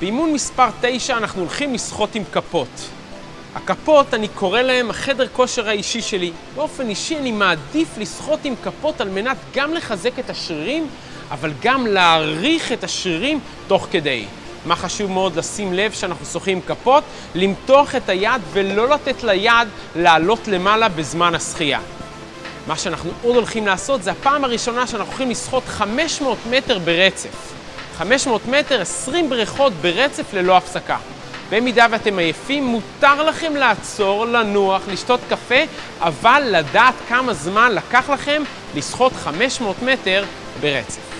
באימון מספר 9 אנחנו הולכים לשחות עם כפות. הכפות, אני קורא להם החדר כושר האישי שלי. באופן אישי אני מעדיף לשחות עם כפות על מנת גם לחזק את השרירים, אבל גם להעריך את השרירים תוך כדי. מה חשוב מאוד לשים לב שאנחנו שוחים עם כפות? למתוח את היד ולא לתת ליד לעלות למעלה בזמן השחייה. מה שאנחנו עוד הולכים לעשות זה הפעם הראשונה שאנחנו הולכים לשחות 500 מטר ברצף. 500 מטר, 20 בריכות ברצף ללא הפסקה. במידה ואתם עייפים, מותר לכם לעצור, לנוח, לשתות קפה, אבל לדעת כמה זמן לקח לכם לשחות 500 מטר ברצף.